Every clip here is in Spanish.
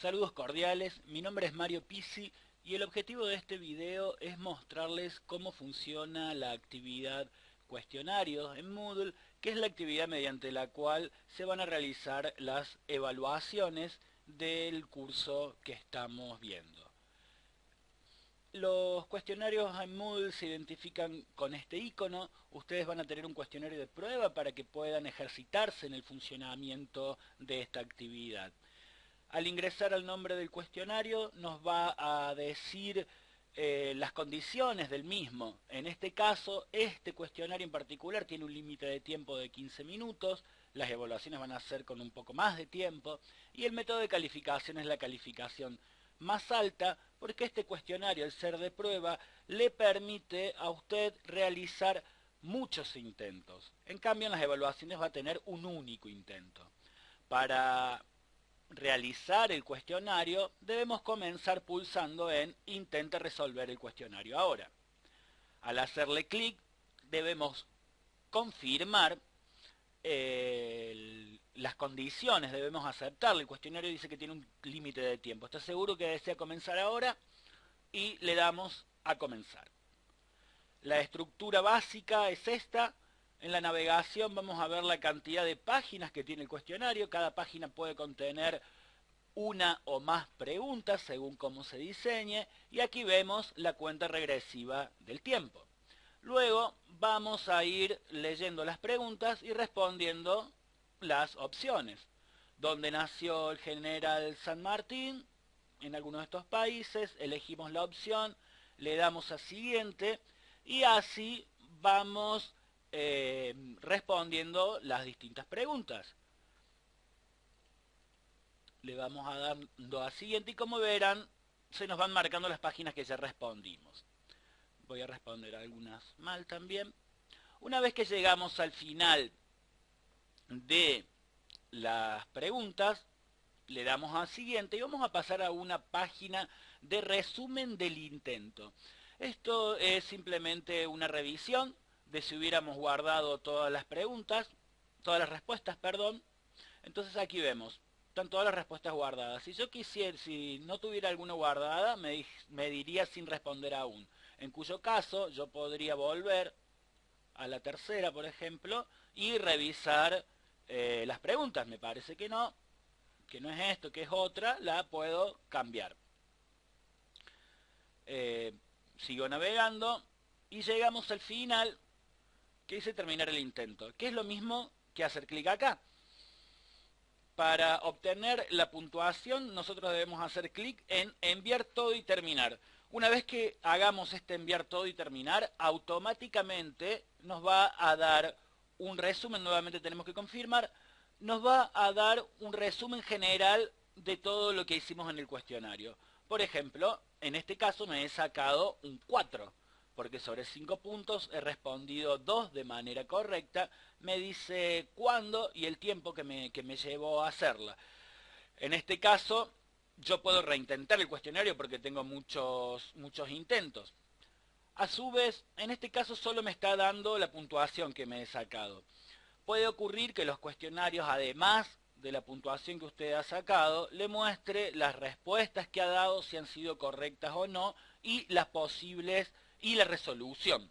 Saludos cordiales, mi nombre es Mario Pisi y el objetivo de este video es mostrarles cómo funciona la actividad cuestionario en Moodle, que es la actividad mediante la cual se van a realizar las evaluaciones del curso que estamos viendo. Los cuestionarios en Moodle se identifican con este icono. Ustedes van a tener un cuestionario de prueba para que puedan ejercitarse en el funcionamiento de esta actividad. Al ingresar al nombre del cuestionario nos va a decir eh, las condiciones del mismo. En este caso, este cuestionario en particular tiene un límite de tiempo de 15 minutos, las evaluaciones van a ser con un poco más de tiempo, y el método de calificación es la calificación más alta, porque este cuestionario, al ser de prueba, le permite a usted realizar muchos intentos. En cambio, en las evaluaciones va a tener un único intento. Para realizar el cuestionario, debemos comenzar pulsando en Intente resolver el cuestionario ahora. Al hacerle clic, debemos confirmar las condiciones, debemos aceptarle. El cuestionario dice que tiene un límite de tiempo. ¿Está seguro que desea comenzar ahora? Y le damos a comenzar. La estructura básica es esta. En la navegación vamos a ver la cantidad de páginas que tiene el cuestionario. Cada página puede contener una o más preguntas según cómo se diseñe. Y aquí vemos la cuenta regresiva del tiempo. Luego vamos a ir leyendo las preguntas y respondiendo las opciones. Donde nació el general San Martín, en alguno de estos países, elegimos la opción, le damos a siguiente y así vamos eh, respondiendo las distintas preguntas. Le vamos a dar a siguiente y como verán, se nos van marcando las páginas que ya respondimos. Voy a responder algunas mal también. Una vez que llegamos al final de las preguntas, le damos a siguiente y vamos a pasar a una página de resumen del intento. Esto es simplemente una revisión de si hubiéramos guardado todas las preguntas, todas las respuestas, perdón. Entonces aquí vemos, están todas las respuestas guardadas. Si yo quisiera, si no tuviera alguna guardada, me, me diría sin responder aún. En cuyo caso yo podría volver a la tercera, por ejemplo, y revisar eh, las preguntas. Me parece que no, que no es esto, que es otra, la puedo cambiar. Eh, sigo navegando y llegamos al final que dice terminar el intento, que es lo mismo que hacer clic acá. Para obtener la puntuación nosotros debemos hacer clic en enviar todo y terminar. Una vez que hagamos este enviar todo y terminar, automáticamente nos va a dar un resumen, nuevamente tenemos que confirmar, nos va a dar un resumen general de todo lo que hicimos en el cuestionario. Por ejemplo, en este caso me he sacado un 4 porque sobre 5 puntos he respondido 2 de manera correcta, me dice cuándo y el tiempo que me, que me llevó a hacerla. En este caso, yo puedo reintentar el cuestionario porque tengo muchos, muchos intentos. A su vez, en este caso solo me está dando la puntuación que me he sacado. Puede ocurrir que los cuestionarios, además de la puntuación que usted ha sacado, le muestre las respuestas que ha dado, si han sido correctas o no, y las posibles y la resolución.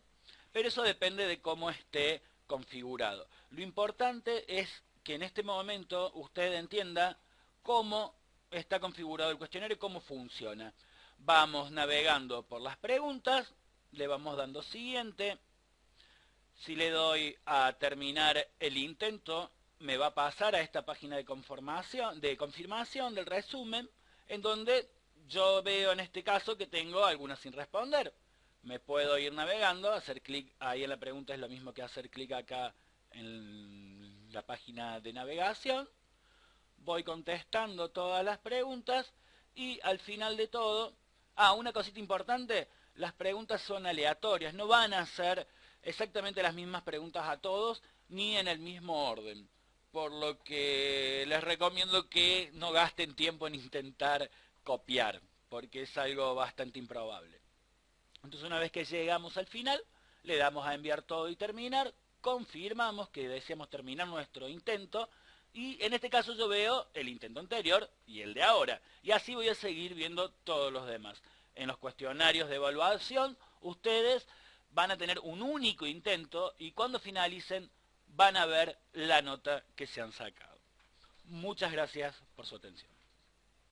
Pero eso depende de cómo esté configurado. Lo importante es que en este momento usted entienda cómo está configurado el cuestionario y cómo funciona. Vamos navegando por las preguntas, le vamos dando siguiente. Si le doy a terminar el intento, me va a pasar a esta página de, conformación, de confirmación del resumen, en donde yo veo en este caso que tengo algunas sin responder me puedo ir navegando, hacer clic ahí en la pregunta es lo mismo que hacer clic acá en la página de navegación. Voy contestando todas las preguntas y al final de todo, ah, una cosita importante, las preguntas son aleatorias, no van a ser exactamente las mismas preguntas a todos ni en el mismo orden. Por lo que les recomiendo que no gasten tiempo en intentar copiar, porque es algo bastante improbable. Entonces una vez que llegamos al final, le damos a enviar todo y terminar, confirmamos que deseamos terminar nuestro intento Y en este caso yo veo el intento anterior y el de ahora. Y así voy a seguir viendo todos los demás. En los cuestionarios de evaluación, ustedes van a tener un único intento y cuando finalicen van a ver la nota que se han sacado. Muchas gracias por su atención.